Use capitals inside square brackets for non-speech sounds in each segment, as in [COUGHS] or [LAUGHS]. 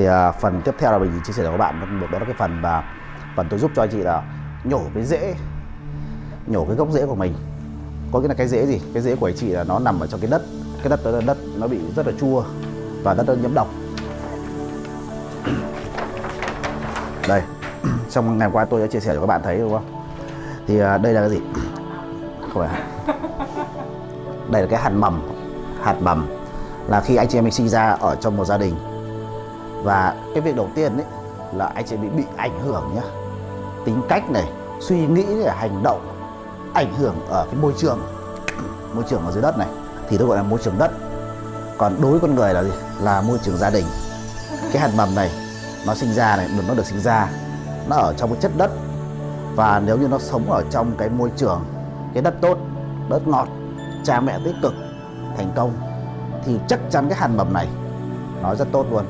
thì à, phần tiếp theo là mình chia sẻ cho các bạn đó là cái phần và phần tôi giúp cho anh chị là nhổ cái rễ nhổ cái gốc rễ của mình. Có nghĩa là cái rễ gì? Cái rễ của anh chị là nó nằm ở trong cái đất cái đất đó là đất nó bị rất là chua và đất nó nhiễm độc. Đây [CLEARS THROAT] trong ngày qua tôi đã chia sẻ cho các bạn thấy đúng không? Thì à, đây là cái gì? [CLEARS THROAT] Không phải. Đây là cái hạt mầm hạt mầm là khi anh chị em mình sinh ra ở trong một gia đình và cái việc đầu tiên ấy là anh sẽ bị bị ảnh hưởng nhá. Tính cách này, suy nghĩ này hành động ảnh hưởng ở cái môi trường [CLEARS THROAT] môi trường ở dưới đất này, thì tôi gọi là môi trường đất. Còn đối với con người là gì? Là môi trường gia đình. Cái hạt mầm này, nó sinh ra này, nó được sinh ra, nó ở trong cái chất đất. Và nếu như nó sống ở trong cái môi trường, cái đất tốt, đất ngọt, cha mẹ tích cực, thành công, thì chắc chắn cái hạt mầm này nó rất tốt luôn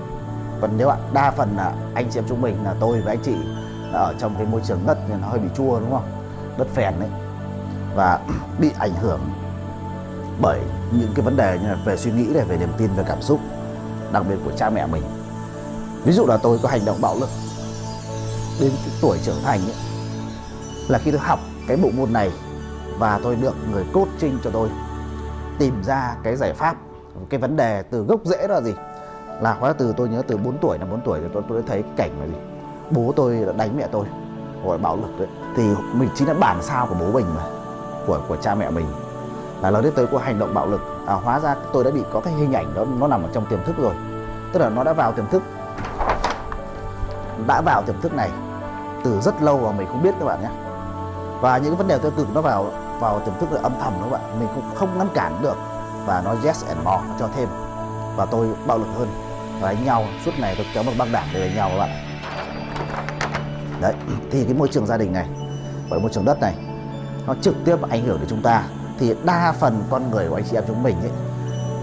còn nếu ạ đa phần là anh chị em chúng mình là tôi và anh chị là ở trong cái môi trường đất thì nó hơi bị chua đúng không? Đất phèn đấy. Và [CLEARS THROAT] bị ảnh hưởng bởi những cái vấn đề như là về suy nghĩ này về niềm tin về cảm xúc đặc biệt của cha mẹ mình. Ví dụ là tôi có hành động bạo lực đến tuổi trưởng thành ấy, là khi tôi học cái bộ môn này và tôi được người coaching cho tôi tìm ra cái giải pháp cái vấn đề từ gốc rễ đó là gì? Là hóa từ tôi nhớ từ 4 tuổi là 4 tuổi thì tôi, tôi đã thấy cảnh là gì? Bố tôi đã đánh mẹ tôi gọi bạo lực đấy. Thì mình chính là bản sao của bố mình mà của của cha mẹ mình. Là lớn đến tới có hành động bạo lực. À, hóa ra tôi đã bị có cái hình ảnh đó nó nằm ở trong tiềm thức rồi. Tức là nó đã vào tiềm thức. Đã vào tiềm thức này từ rất lâu và mình không biết các bạn nhé. Và những cái vấn đề tiêu cực nó vào vào tiềm thức là âm thầm các bạn. Mình cũng không ngăn cản được. Và nó yes and more nó cho thêm. Và tôi bạo lực hơn và đánh nhau. Suốt ngày tôi kéo một băng đảng để đánh nhau các bạn. Đấy thì cái môi trường gia đình này và môi trường đất này nó trực tiếp ảnh hưởng đến chúng ta. Thì đa phần con người của anh chị em chúng mình ấy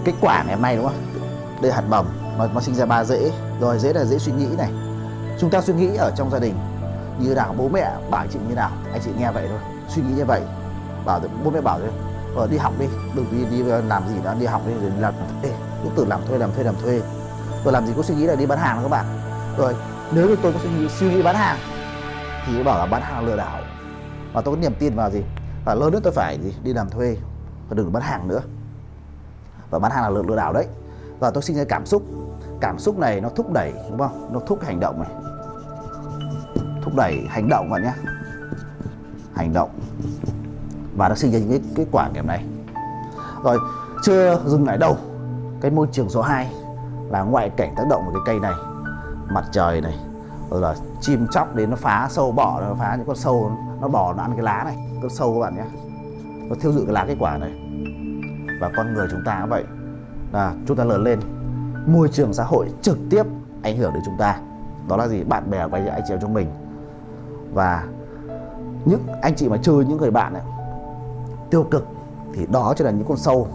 cái quả ngày hôm nay đúng không? Đây hạt mầm nó, nó sinh ra ba rễ rồi rễ là dễ suy nghĩ này. Chúng ta suy nghĩ ở trong gia đình như nào bố mẹ bảo chị như nào? Anh chị nghe vậy thôi suy nghĩ như vậy. Bảo bố mẹ bảo thôi ờ, đi học đi đừng đi đi làm gì đó đi học đi rồi làm Ê, cứ tự làm thuê làm thuê làm thuê tôi làm gì có suy nghĩ là đi bán hàng các bạn. Rồi nếu như tôi có suy nghĩ, suy nghĩ bán hàng thì bảo là bán hàng lừa đảo. Và tôi có niềm tin vào gì? Và lớn nữa tôi phải gì? Đi làm thuê và đừng bán hàng nữa. Và bán hàng là lừa, lừa đảo đấy. Và tôi sinh ra cảm xúc cảm xúc này nó thúc đẩy đúng không? Nó thúc hành động này. Thúc đẩy hành động bạn nhé. Hành động. Và nó sinh ra những cái kết quả kèm này. Rồi chưa dừng lại đâu. Cái môi trường số 2 là ngoại cảnh tác động của cái cây này mặt trời này rồi là chim chóc đến nó phá sâu bọ nó phá những con sâu nó bò nó ăn cái lá này con sâu các bạn nhé. Nó thiêu dụi cái lá kết quả này. Và con người chúng ta cũng vậy. Là chúng ta lớn lên môi trường xã hội trực tiếp ảnh hưởng đến chúng ta. Đó là gì? Bạn bè và anh chị em chúng mình. Và những anh chị mà chơi những người bạn ấy, tiêu cực thì đó chính là những con sâu.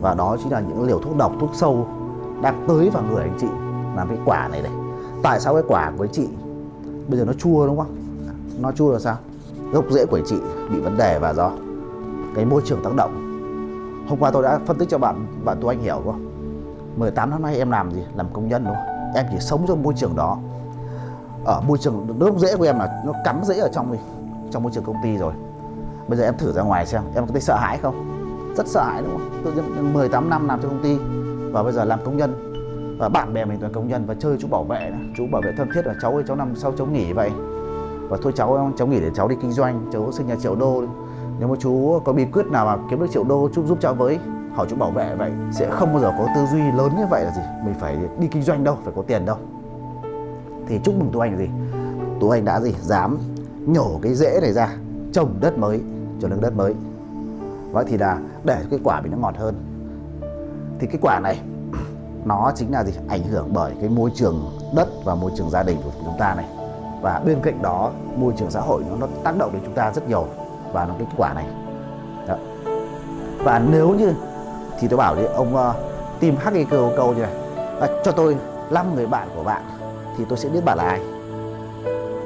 Và đó chính là những liều thuốc độc thuốc sâu đang tới vào người anh chị làm cái quả này này tại sao cái quả của anh chị bây giờ nó chua đúng không? Nó chua là sao? Gốc rễ của anh chị bị vấn đề và do cái môi trường tác động. Hôm qua tôi đã phân tích cho bạn bạn tôi anh hiểu không? 18 năm nay em làm gì? Làm công nhân đúng không? Em chỉ sống trong môi trường đó. Ở môi trường gốc rễ của em là nó cắm rễ ở trong mình trong môi trường công ty rồi. Bây giờ em thử ra ngoài xem, em có thấy sợ hãi không? Rất sợ hãi đúng không? Tự nhiên 18 năm làm trong công ty và bây giờ làm công nhân. Và bạn bè mình toàn công nhân và chơi chú bảo vệ chú bảo vệ thân thiết là cháu ơi, cháu nằm sau cháu nghỉ vậy. Và thôi cháu cháu nghỉ để cháu đi kinh doanh, cháu sinh nhà triệu đô. Nếu mà chú có bí quyết nào mà kiếm được triệu đô, chú giúp cháu với, hỏi chú bảo vệ vậy, sẽ không bao giờ có tư duy lớn như vậy là gì. Mình phải đi kinh doanh đâu, phải có tiền đâu. Thì chúc mừng tú anh là gì? Tú anh đã gì? Dám nhổ cái rễ này ra, trồng đất mới trồng đất mới. Vậy thì là để cái quả mình nó ngọt hơn thì cái quả này nó chính là gì? Ảnh hưởng bởi cái môi trường đất và môi trường gia đình của chúng ta này. Và bên cạnh đó môi trường xã hội nó, nó tác động đến chúng ta rất nhiều và nó cái kết quả này. Đó. và nếu như thì tôi bảo đi ông uh, tìm hắc cái câu câu như này à, cho tôi 5 người bạn của bạn thì tôi sẽ biết bạn là ai.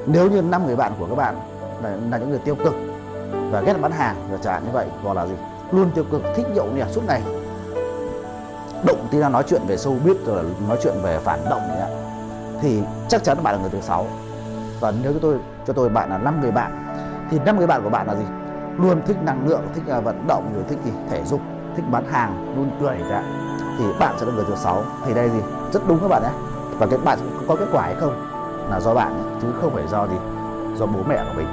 Nếu như năm người bạn của các bạn là, là những người tiêu cực và ghét bán hàng và chẳng hạn như vậy hoặc là gì luôn tiêu cực thích nhậu nhẹt suốt ngày động tí ra nói chuyện về sâu biết rồi nói chuyện về phản động ấy, thì chắc chắn bạn là người thứ sáu. Và nếu cho tôi cho tôi bạn là năm người bạn thì năm người bạn của bạn là gì? Luôn thích năng lượng thích uh, vận động rồi thích gì? Thể dục thích bán hàng luôn cười ra thì bạn sẽ là người thứ sáu. Thì đây gì? Rất đúng các bạn nhé. Và cái bạn có kết quả hay không là do bạn ấy, chứ không phải do gì? Do bố mẹ của mình.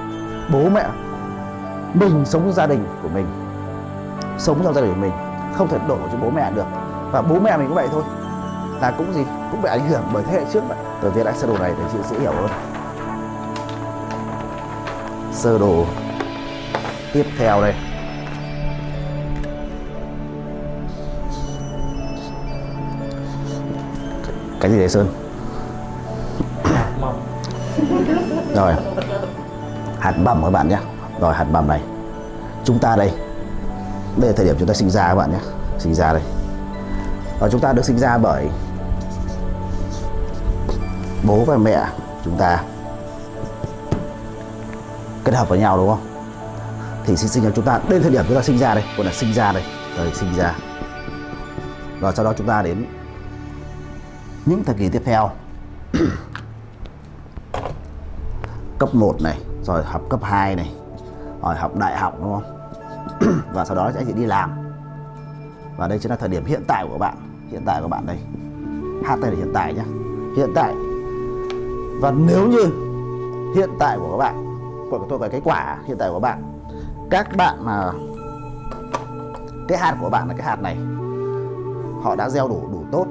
Bố mẹ mình sống trong gia đình của mình. Sống trong gia đình của mình. Không thể đổ cho bố mẹ được và bố mẹ mình cũng vậy thôi. Là cũng gì cũng bị ảnh hưởng bởi thế hệ trước vậy. Tôi viết lại sơ đồ này để chị sẽ hiểu hơn. Sơ đồ tiếp theo đây. Cái gì đấy sơn? [LAUGHS] Rồi. Hạt bầm các bạn nhé. Rồi hạt bầm này. Chúng ta đây. Đây là thời điểm chúng ta sinh ra các bạn nhé. Sinh ra đây và chúng ta được sinh ra bởi bố và mẹ chúng ta. Kết hợp với nhau, đúng không? Thì sinh sinh ra chúng ta đến thời điểm chúng ta sinh ra đây, gọi là sinh ra đây. Rồi sinh ra. Và sau đó chúng ta đến những thời kỳ tiếp theo. [COUGHS] Cấp 1 này, rồi học cấp 2 này, rồi học đại học, đúng không? [COUGHS] Và sau đó sẽ chỉ đi làm. Và đây chính là thời điểm hiện tại của bạn hiện tại của bạn đây. Hát đây là hiện tại nhé hiện tại. Và nếu như hiện tại của các bạn, của tôi cái quả hiện tại của bạn, các bạn mà, cái hạt của bạn là cái hạt này, họ đã gieo đủ đủ tốt.